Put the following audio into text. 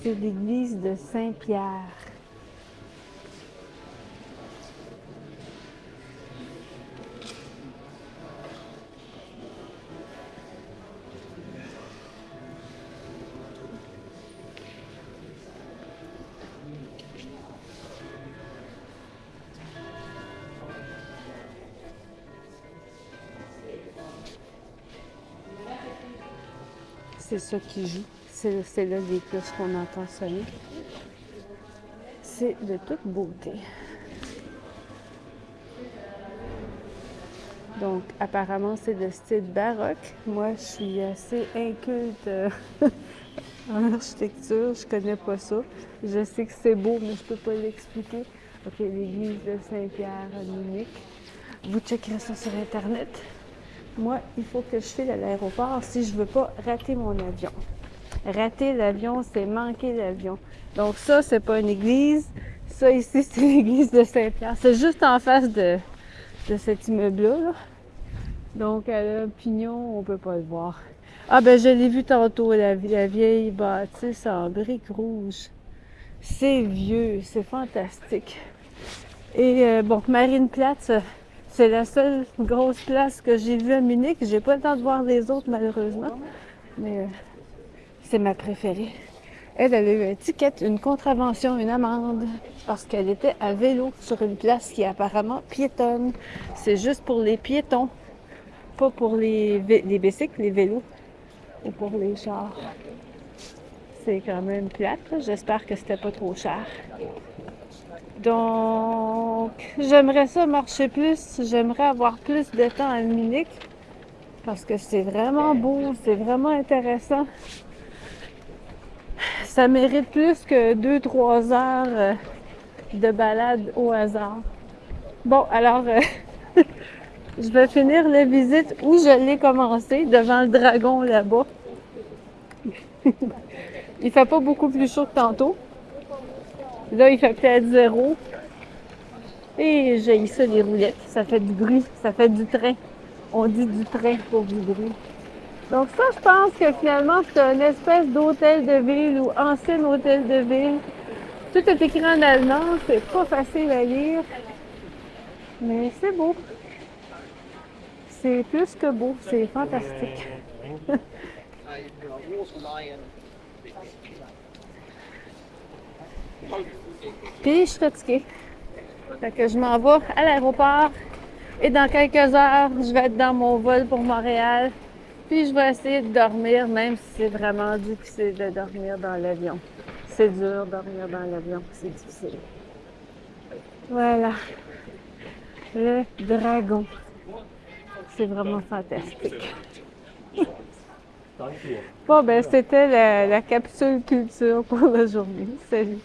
c'est l'église de Saint-Pierre. C'est ça qui joue. C'est là les cloches qu'on entend sonner. C'est de toute beauté. Donc, apparemment, c'est de style baroque. Moi, je suis assez inculte euh, en architecture. Je connais pas ça. Je sais que c'est beau, mais je peux pas l'expliquer. OK, l'église de Saint-Pierre à Munich. Vous checkerez ça sur Internet. Moi, il faut que je file à l'aéroport si je veux pas rater mon avion. Rater l'avion, c'est manquer l'avion. Donc ça, c'est pas une église. Ça ici, c'est l'église de Saint-Pierre. C'est juste en face de, de cet immeuble-là. Donc à pignon, on peut pas le voir. Ah ben je l'ai vu tantôt, la, la vieille bâtisse en briques rouges. C'est vieux, c'est fantastique. Et euh, bon, Marienplatz, c'est la seule grosse place que j'ai vue à Munich. J'ai pas le temps de voir les autres, malheureusement. Mais euh, c'est ma préférée. Elle, elle a eu un ticket, une contravention, une amende, parce qu'elle était à vélo sur une place qui est apparemment piétonne. C'est juste pour les piétons, pas pour les, les bicycles, les vélos, ou pour les chars. C'est quand même plate. J'espère que c'était pas trop cher. Donc, j'aimerais ça marcher plus. J'aimerais avoir plus de temps à Munich parce que c'est vraiment beau, c'est vraiment intéressant. Ça mérite plus que 2-3 heures euh, de balade au hasard. Bon, alors, euh, je vais finir la visite où je l'ai commencé, devant le dragon là-bas. il fait pas beaucoup plus chaud que tantôt. Là, il fait peut-être zéro. Et j'ai ça, les roulettes. Ça fait du bruit. Ça fait du train. On dit du train pour du bruit. Donc ça, je pense que finalement, c'est une espèce d'hôtel de ville ou ancien hôtel de ville. Tout est écrit en allemand. C'est pas facile à lire. Mais c'est beau. C'est plus que beau. C'est fantastique. Puis je suis fatiguée. Fait que je m'en vais à l'aéroport et dans quelques heures, je vais être dans mon vol pour Montréal. Puis je vais essayer de dormir, même si c'est vraiment difficile de dormir dans l'avion. C'est dur dormir dans l'avion, c'est difficile. Voilà. Le dragon. C'est vraiment fantastique. Bon, ben, c'était la, la capsule culture pour la journée. Salut!